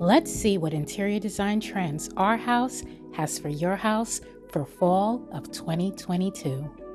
Let's see what interior design trends our house has for your house for fall of 2022.